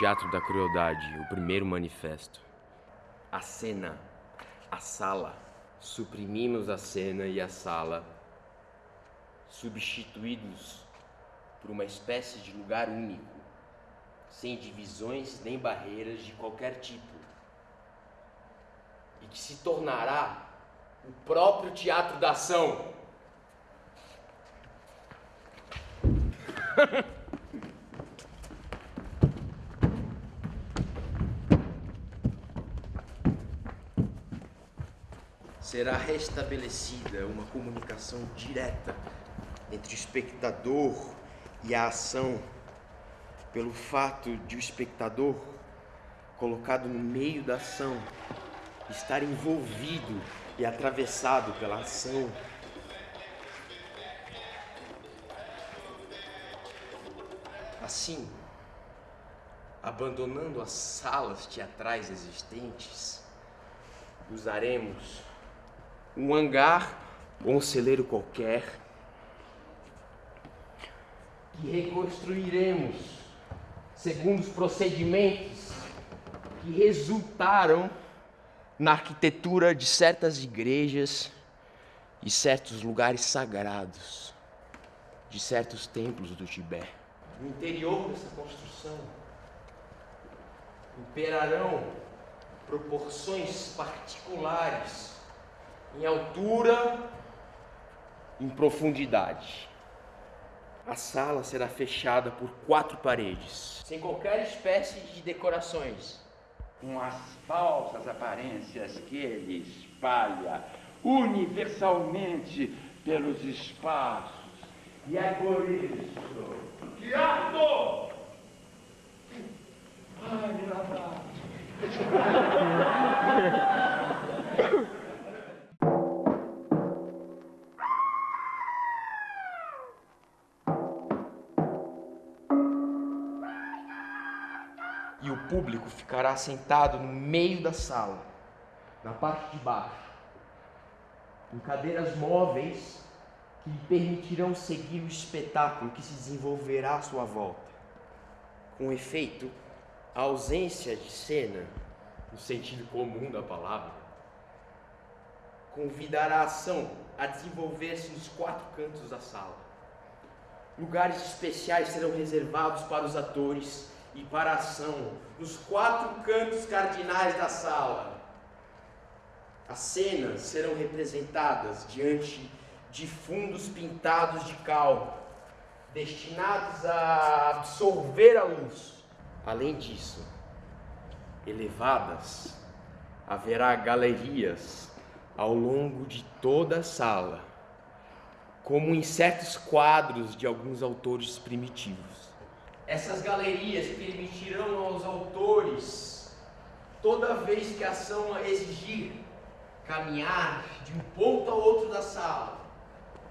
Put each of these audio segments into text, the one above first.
Teatro da Crueldade, o primeiro manifesto. A cena, a sala. Suprimimos a cena e a sala, substituídos por uma espécie de lugar único, sem divisões nem barreiras de qualquer tipo, e que se tornará o próprio teatro da ação. Será restabelecida uma comunicação direta entre o espectador e a ação, pelo fato de o espectador, colocado no meio da ação, estar envolvido e atravessado pela ação. Assim, abandonando as salas teatrais existentes, usaremos um hangar ou um celeiro qualquer que reconstruiremos segundo os procedimentos que resultaram na arquitetura de certas igrejas e certos lugares sagrados de certos templos do Tibete. No interior dessa construção imperarão proporções particulares em altura, em profundidade. A sala será fechada por quatro paredes, sem qualquer espécie de decorações. Com as falsas aparências que ele espalha universalmente pelos espaços. E é por isso. Teatro! Ai, e o público ficará sentado no meio da sala, na parte de baixo, em cadeiras móveis que lhe permitirão seguir o espetáculo que se desenvolverá à sua volta. Com efeito, a ausência de cena, no sentido comum da palavra, convidará a ação a desenvolver-se nos quatro cantos da sala. Lugares especiais serão reservados para os atores e para a ação, nos quatro cantos cardinais da sala. As cenas serão representadas diante de fundos pintados de cal, destinados a absorver a luz. Além disso, elevadas, haverá galerias ao longo de toda a sala, como em certos quadros de alguns autores primitivos. Essas galerias permitirão aos autores, toda vez que a ação exigir, caminhar de um ponto ao outro da sala,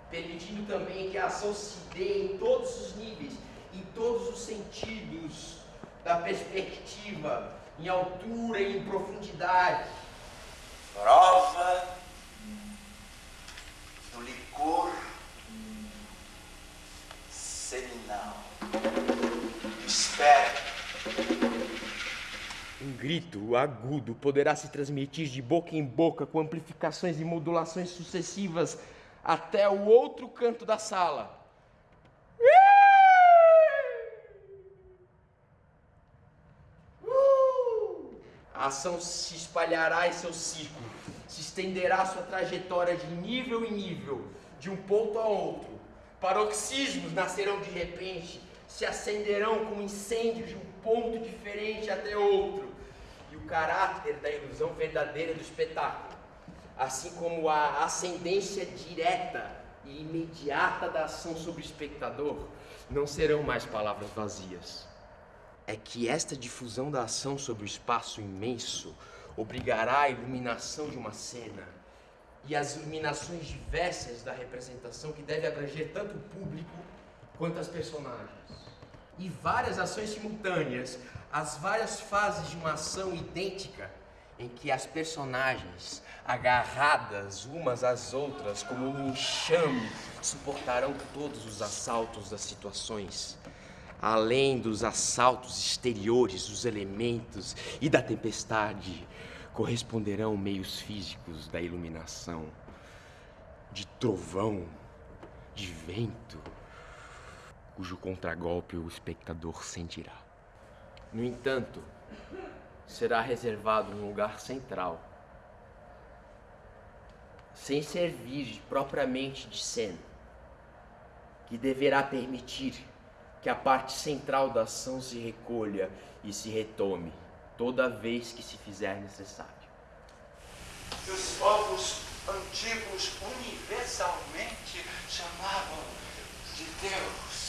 permitindo também que a ação se dê em todos os níveis, em todos os sentidos da perspectiva, em altura e em profundidade. Grito agudo poderá se transmitir de boca em boca com amplificações e modulações sucessivas até o outro canto da sala. A ação se espalhará em seu ciclo, se estenderá sua trajetória de nível em nível, de um ponto a outro. Paroxismos nascerão de repente, se acenderão como incêndio de um ponto diferente até outro. Caráter da ilusão verdadeira do espetáculo, assim como a ascendência direta e imediata da ação sobre o espectador, não serão mais palavras vazias. É que esta difusão da ação sobre o espaço imenso obrigará a iluminação de uma cena e as iluminações diversas da representação que deve abranger tanto o público quanto as personagens. E várias ações simultâneas, as várias fases de uma ação idêntica em que as personagens, agarradas umas às outras como um enxame, suportarão todos os assaltos das situações, além dos assaltos exteriores dos elementos e da tempestade, corresponderão meios físicos da iluminação, de trovão, de vento, cujo contragolpe o espectador sentirá. No entanto, será reservado um lugar central, sem servir propriamente de cena, que deverá permitir que a parte central da ação se recolha e se retome toda vez que se fizer necessário. Os povos antigos universalmente chamavam de Deus.